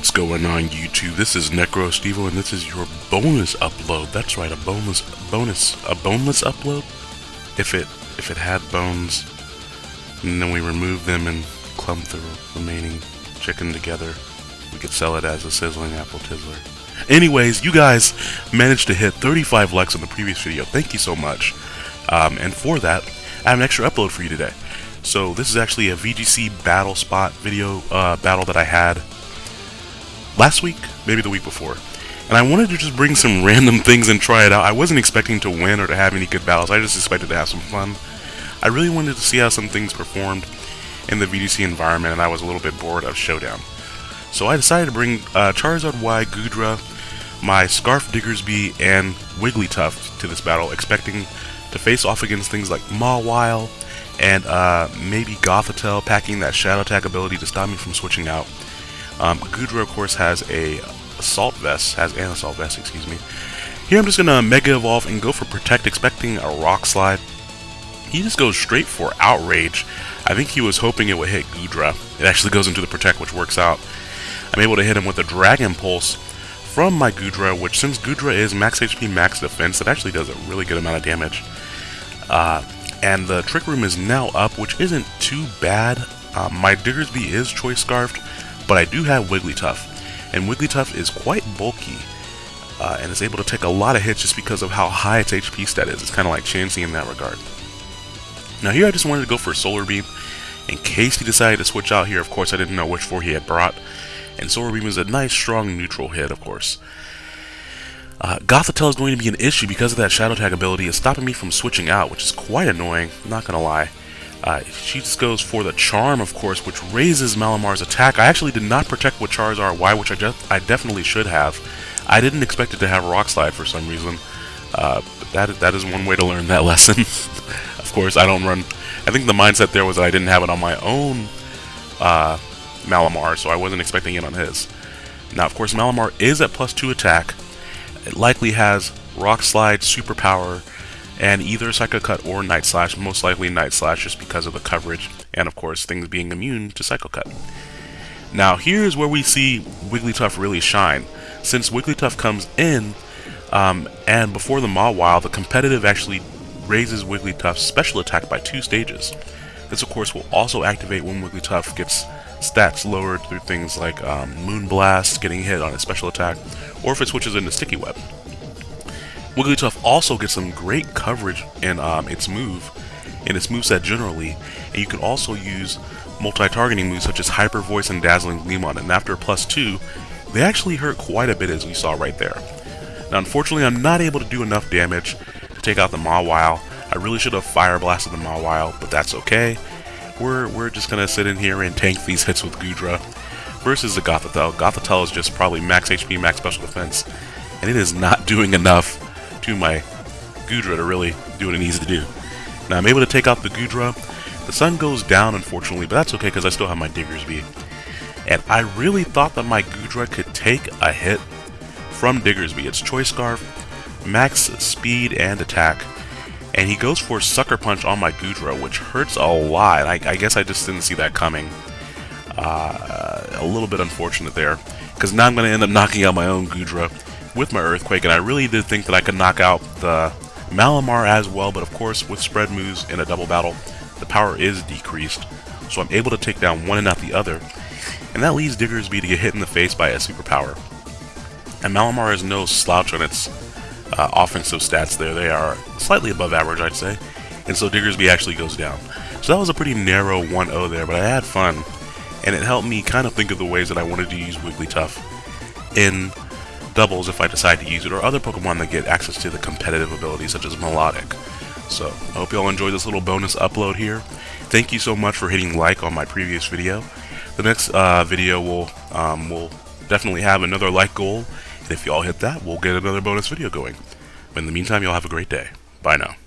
What's going on YouTube? This is Necro Stevo and this is your bonus upload. That's right, a boneless bonus a boneless upload. If it if it had bones and then we remove them and clump the remaining chicken together, we could sell it as a sizzling apple tizzler. Anyways, you guys managed to hit 35 likes on the previous video. Thank you so much. Um, and for that, I have an extra upload for you today. So this is actually a VGC battle spot video uh, battle that I had last week, maybe the week before. And I wanted to just bring some random things and try it out. I wasn't expecting to win or to have any good battles, I just expected to have some fun. I really wanted to see how some things performed in the VGC environment, and I was a little bit bored of Showdown. So I decided to bring uh, Charizard Y, Goodra, my Scarf Diggersby, and Wigglytuff to this battle, expecting to face off against things like Mawile and uh, maybe Gothitelle packing that Shadow Tag ability to stop me from switching out. Um, Goodra, of course, has a Assault Vest, has an Assault Vest, excuse me. Here I'm just going to Mega Evolve and go for Protect, expecting a Rock Slide. He just goes straight for Outrage. I think he was hoping it would hit Goodra. It actually goes into the Protect, which works out. I'm able to hit him with a Dragon Pulse from my Goodra, which since Goodra is max HP, max defense, it actually does a really good amount of damage. Uh, and the Trick Room is now up, which isn't too bad. Uh, my Diggersby is Choice Scarfed, but I do have Wigglytuff, and Wigglytuff is quite bulky, uh, and is able to take a lot of hits just because of how high its HP stat is. It's kind of like Chansey in that regard. Now here I just wanted to go for Solar Beam, in case he decided to switch out here. Of course, I didn't know which four he had brought, and Solar Beam is a nice, strong, neutral hit, of course. Uh, Gothitelle is going to be an issue because of that Shadow Tag ability. It's stopping me from switching out, which is quite annoying, not gonna lie. Uh, she just goes for the Charm, of course, which raises Malamar's attack. I actually did not protect with Charizard Y, which I, just, I definitely should have. I didn't expect it to have Rock Slide for some reason. Uh, that, that is one way to learn that lesson. of course, I don't run... I think the mindset there was that I didn't have it on my own uh, Malamar, so I wasn't expecting it on his. Now, of course, Malamar is at plus 2 attack. It likely has Rock Slide, Superpower, and either Psycho Cut or Night Slash, most likely Night Slash just because of the coverage, and of course things being immune to Psycho Cut. Now here's where we see Wigglytuff really shine. Since Wigglytuff comes in, um, and before the Mawile, the competitive actually raises Wigglytuff's special attack by two stages. This of course will also activate when Wigglytuff gets stats lowered through things like um, Moonblast, getting hit on its special attack, or if it switches into Sticky Web. Wigglytuff also gets some great coverage in um, its move, in its moveset generally, and you can also use multi-targeting moves such as Hyper Voice and Dazzling Gleam on it, and after plus 2, they actually hurt quite a bit as we saw right there. Now unfortunately I'm not able to do enough damage to take out the Mawile. I really should have Fire Blasted the Mawile, but that's okay. We're, we're just going to sit in here and tank these hits with Goodra versus the Gothitelle. Gothitelle is just probably max HP, max special defense, and it is not doing enough to my Goodra to really do what it needs to do. Now I'm able to take out the Goodra. The sun goes down unfortunately, but that's okay because I still have my Diggersby. And I really thought that my Goodra could take a hit from Diggersby. It's Choice Scarf, max speed and attack. And he goes for Sucker Punch on my Goodra, which hurts a lot. I, I guess I just didn't see that coming. Uh, a little bit unfortunate there. Because now I'm going to end up knocking out my own Goodra with my Earthquake, and I really did think that I could knock out the Malamar as well, but of course, with spread moves in a double battle, the power is decreased, so I'm able to take down one and not the other, and that leads Diggersby to get hit in the face by a superpower. And Malamar has no slouch on its uh, offensive stats there, they are slightly above average, I'd say, and so Diggersby actually goes down. So that was a pretty narrow 1-0 there, but I had fun, and it helped me kind of think of the ways that I wanted to use Wigglytuff in doubles if I decide to use it, or other Pokemon that get access to the competitive abilities such as Milotic. So I hope you all enjoyed this little bonus upload here. Thank you so much for hitting like on my previous video. The next uh, video will um, will definitely have another like goal, and if you all hit that, we'll get another bonus video going. But in the meantime, y'all have a great day. Bye now.